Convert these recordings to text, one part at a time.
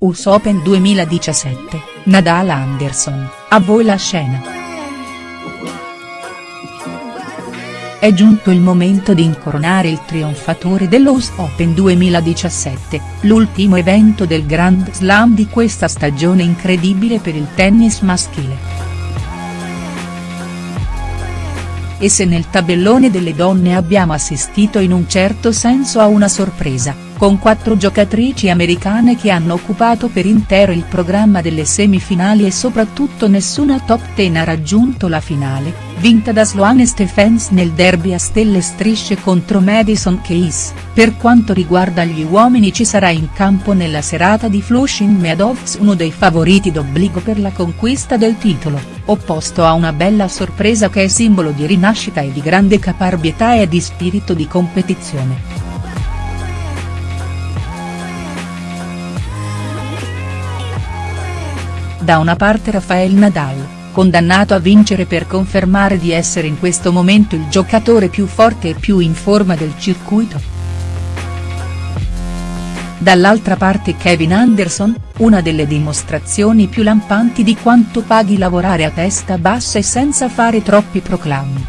US Open 2017, Nadal Anderson, a voi la scena. È giunto il momento di incoronare il trionfatore dello US Open 2017, l'ultimo evento del Grand Slam di questa stagione incredibile per il tennis maschile. E se nel tabellone delle donne abbiamo assistito in un certo senso a una sorpresa, con quattro giocatrici americane che hanno occupato per intero il programma delle semifinali e soprattutto nessuna top ten ha raggiunto la finale, vinta da Sloane Stephens nel derby a stelle strisce contro Madison Keys, per quanto riguarda gli uomini ci sarà in campo nella serata di Flushing Meadows uno dei favoriti d'obbligo per la conquista del titolo, opposto a una bella sorpresa che è simbolo di rinascita e di grande caparbietà e di spirito di competizione. Da una parte Rafael Nadal, condannato a vincere per confermare di essere in questo momento il giocatore più forte e più in forma del circuito. Dall'altra parte Kevin Anderson, una delle dimostrazioni più lampanti di quanto paghi lavorare a testa bassa e senza fare troppi proclami.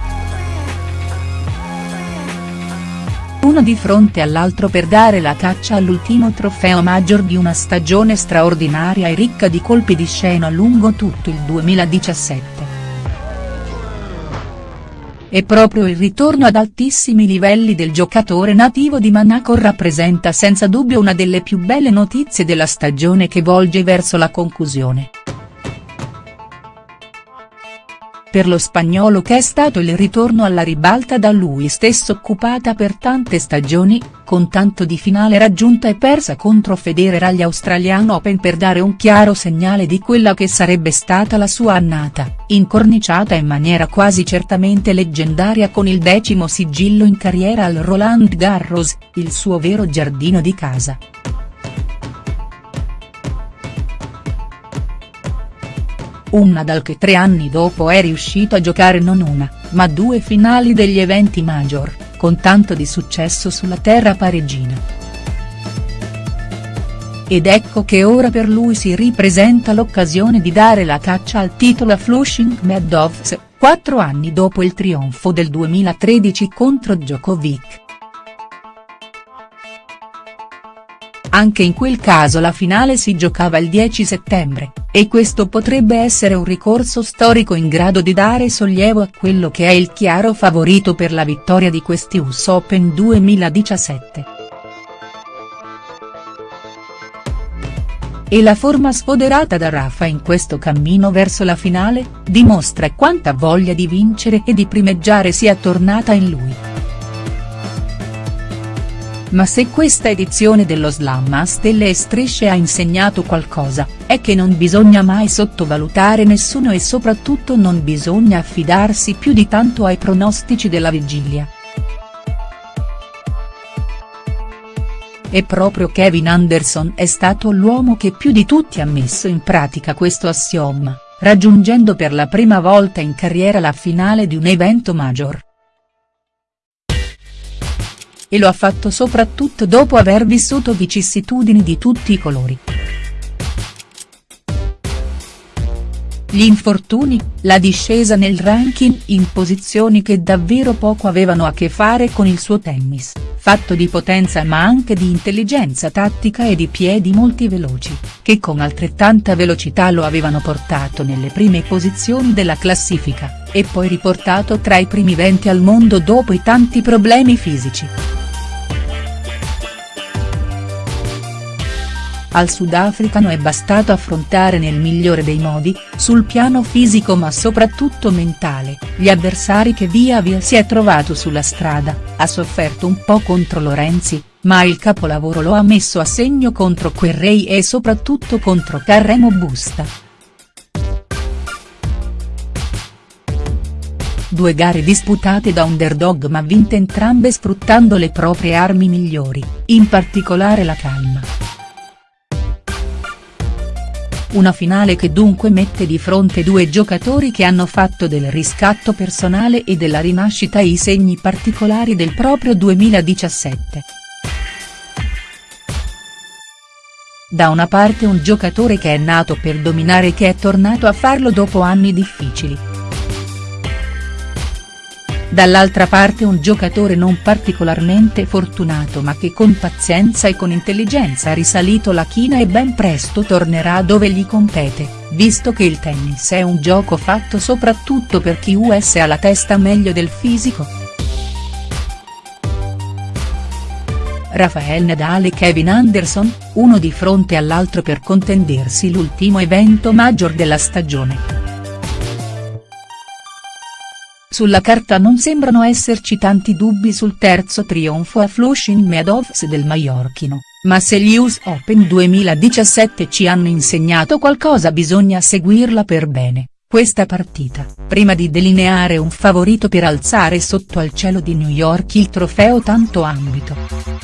Uno di fronte all'altro per dare la caccia all'ultimo trofeo maggior di una stagione straordinaria e ricca di colpi di scena lungo tutto il 2017. E proprio il ritorno ad altissimi livelli del giocatore nativo di Monaco rappresenta senza dubbio una delle più belle notizie della stagione che volge verso la conclusione. Per lo spagnolo che è stato il ritorno alla ribalta da lui stesso occupata per tante stagioni, con tanto di finale raggiunta e persa contro Federer agli Australian Open per dare un chiaro segnale di quella che sarebbe stata la sua annata, incorniciata in maniera quasi certamente leggendaria con il decimo sigillo in carriera al Roland Garros, il suo vero giardino di casa. Un Nadal che tre anni dopo è riuscito a giocare non una, ma due finali degli eventi major, con tanto di successo sulla terra parigina. Ed ecco che ora per lui si ripresenta l'occasione di dare la caccia al titolo a Flushing Meadows, quattro anni dopo il trionfo del 2013 contro Djokovic. Anche in quel caso la finale si giocava il 10 settembre, e questo potrebbe essere un ricorso storico in grado di dare sollievo a quello che è il chiaro favorito per la vittoria di questi US Open 2017. E la forma sfoderata da Rafa in questo cammino verso la finale, dimostra quanta voglia di vincere e di primeggiare sia tornata in lui. Ma se questa edizione dello slam a stelle e strisce ha insegnato qualcosa, è che non bisogna mai sottovalutare nessuno e soprattutto non bisogna affidarsi più di tanto ai pronostici della vigilia. E proprio Kevin Anderson è stato l'uomo che più di tutti ha messo in pratica questo assioma, raggiungendo per la prima volta in carriera la finale di un evento major e lo ha fatto soprattutto dopo aver vissuto vicissitudini di tutti i colori. Gli infortuni, la discesa nel ranking in posizioni che davvero poco avevano a che fare con il suo tennis, fatto di potenza ma anche di intelligenza tattica e di piedi molti veloci, che con altrettanta velocità lo avevano portato nelle prime posizioni della classifica, e poi riportato tra i primi 20 al mondo dopo i tanti problemi fisici. Al sudafricano è bastato affrontare nel migliore dei modi, sul piano fisico ma soprattutto mentale, gli avversari che via via si è trovato sulla strada, ha sofferto un po' contro Lorenzi, ma il capolavoro lo ha messo a segno contro Querrey e soprattutto contro Carremo Busta. Due gare disputate da underdog ma vinte entrambe sfruttando le proprie armi migliori, in particolare la calma. Una finale che dunque mette di fronte due giocatori che hanno fatto del riscatto personale e della rinascita i segni particolari del proprio 2017. da una parte un giocatore che è nato per dominare e che è tornato a farlo dopo anni difficili. Dall'altra parte un giocatore non particolarmente fortunato ma che con pazienza e con intelligenza ha risalito la china e ben presto tornerà dove gli compete, visto che il tennis è un gioco fatto soprattutto per chi US ha la testa meglio del fisico. Rafael Nadal e Kevin Anderson, uno di fronte all'altro per contendersi l'ultimo evento major della stagione. Sulla carta non sembrano esserci tanti dubbi sul terzo trionfo a Flushing Meadows del maiorchino, ma se gli US Open 2017 ci hanno insegnato qualcosa bisogna seguirla per bene, questa partita, prima di delineare un favorito per alzare sotto al cielo di New York il trofeo tanto ambito.